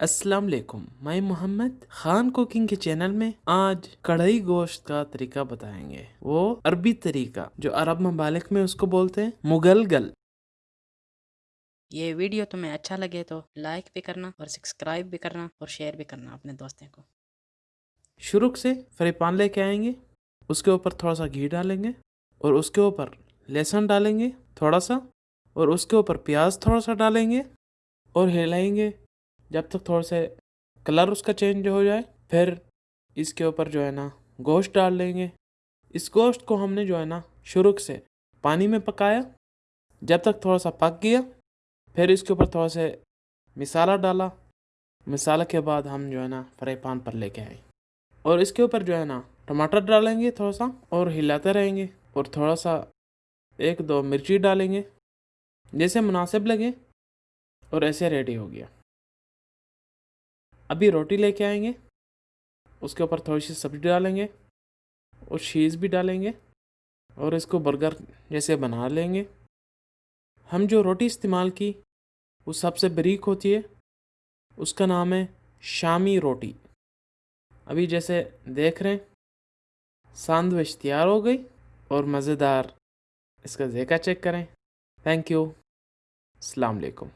السلام علیکم میں محمد خان کوکنگ کے چینل میں آج کڑھائی گوشت کا طریقہ بتائیں گے۔ وہ عربی طریقہ جو عرب ممالک میں اس کو بولتے ہیں مغل گل۔ یہ ویڈیو تمہیں اچھا لگے تو لائک بھی کرنا اور سبسکرائب بھی کرنا اور شیئر بھی کرنا اپنے دوستوں کو۔ شروع سے فری پان لے کے آئیں گے۔ اس کے اوپر تھوڑا سا گھی ڈالیں گے اور اس کے اوپر لہسن ڈالیں گے تھوڑا سا اور اس کے اوپر پیاز تھوڑا سا ڈالیں گے اور ہلائیں گے۔ جب تک تھوڑا سے کلر اس کا چینج ہو جائے، پھر اس کے اوپر جو ہے نا گوشت ڈال لیں گے۔ اس گوشت کو ہم نے جو ہے نا شروع سے پانی میں پکایا۔ جب تک تھوڑا سا پک گیا، پھر اس کے اوپر تھوڑا سے مسالہ ڈالا۔ مسالہ کے بعد ہم جو ہے نا فرائی پان پر لے کے آئے۔ اور اس کے اوپر جو ہے نا ٹماٹر ڈالیں گے تھوڑا سا اور ہلاتے رہیں گے اور تھوڑا سا ایک دو مرچی ڈالیں گے۔ جیسے مناسب لگے اور ایسے ریڈی ہو گیا۔ ابھی روٹی لے کے آئیں گے۔ اس کے اوپر تھوڑی سی سبزی ڈالیں گے اور چیز بھی ڈالیں گے اور اس کو برگر جیسے بنا لیں گے۔ ہم جو روٹی استعمال کی وہ سب سے بریک ہوتی ہے۔ اس کا نام ہے شامی روٹی۔ ابھی جیسے دیکھ رہے ہیں، ساندوچ تیار ہو گئی اور مزیدار۔ اس کا ذائقہ چیک کریں۔ تھینک یو السلام علیکم۔